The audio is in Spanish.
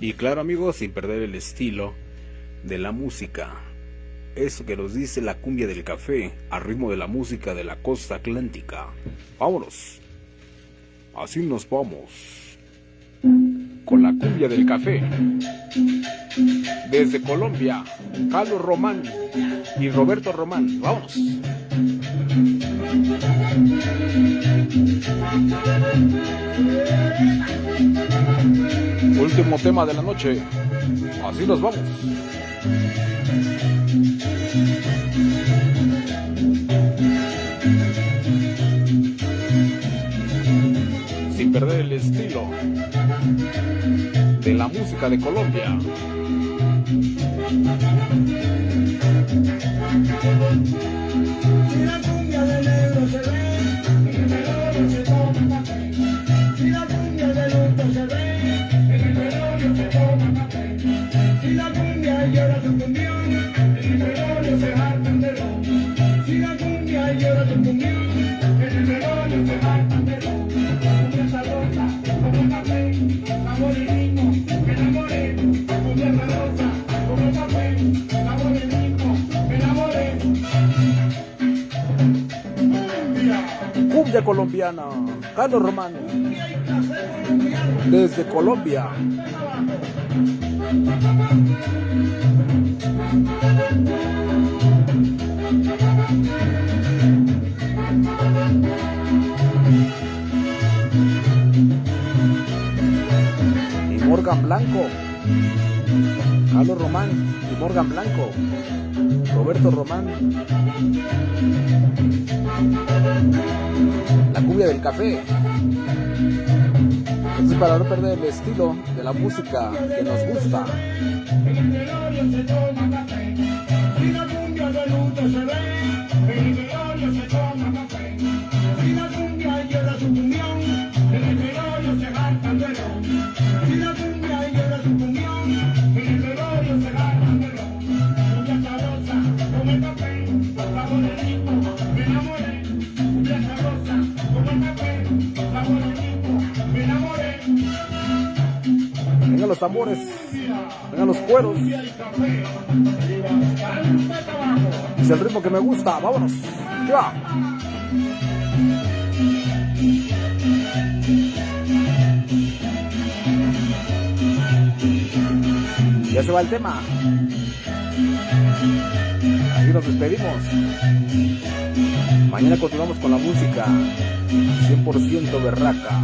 Y claro amigos, sin perder el estilo de la música. Eso que nos dice la cumbia del café al ritmo de la música de la costa atlántica. Vámonos. Así nos vamos. Con la cumbia del café. Desde Colombia, Carlos Román y Roberto Román. Vámonos. Último tema de la noche. Así nos vamos. Sin perder el estilo de la música de Colombia. Si la cumbia del euro se ve, en el peronio se toma un papel Si la cumbia del otro se ve, en el peronio se toma un papel Si la cumbia llora de un cumión, en el peronio se jartan de lodo Si la cumbia llora de un cumión, en el peronio se jartan de lodo La cumbia está rota, como un papel Amor y niño, enamoré La cumbia está como un papel Cumbia colombiana, Carlos Román, desde Colombia. Y Morgan Blanco, Carlos Román y Morgan Blanco, Roberto Román. La cumbia del café. Entonces para no perder el estilo de la música que nos gusta. Vengan los tambores, vengan los cueros. Es el ritmo que me gusta, vámonos. Ya. Ya se va el tema. Así nos despedimos. Mañana continuamos con la música 100% berraca.